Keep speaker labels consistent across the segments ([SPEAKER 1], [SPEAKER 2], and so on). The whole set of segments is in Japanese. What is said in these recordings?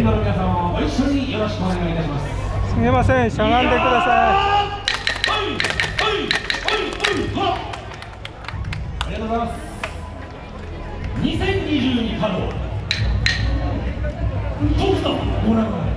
[SPEAKER 1] 沿道の皆様もご一緒によろしくお願い。いたします
[SPEAKER 2] すみませんしゃがんでください。
[SPEAKER 1] ありがとうございます。2022稼働トクトご覧ください。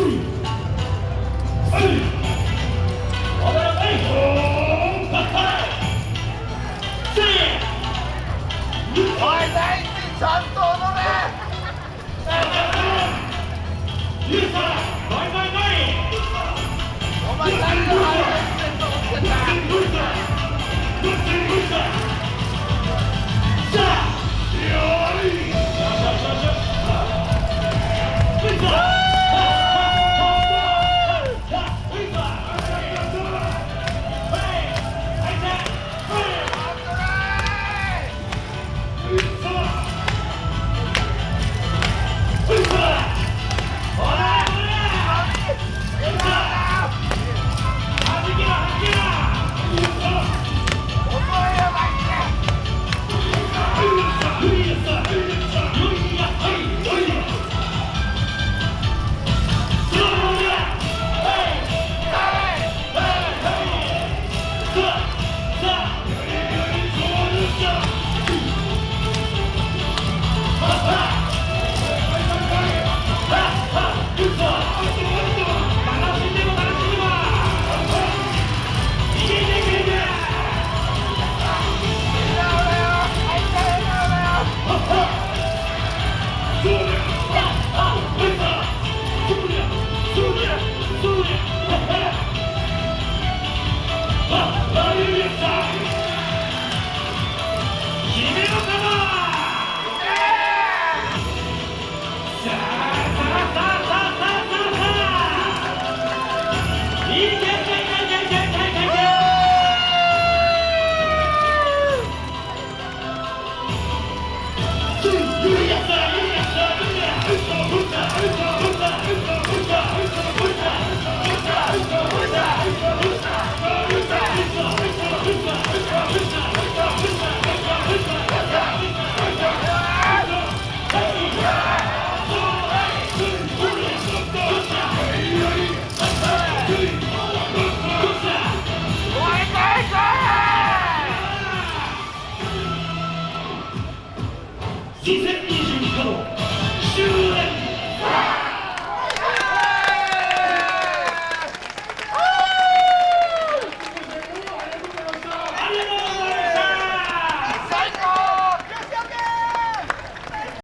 [SPEAKER 1] 2022稼働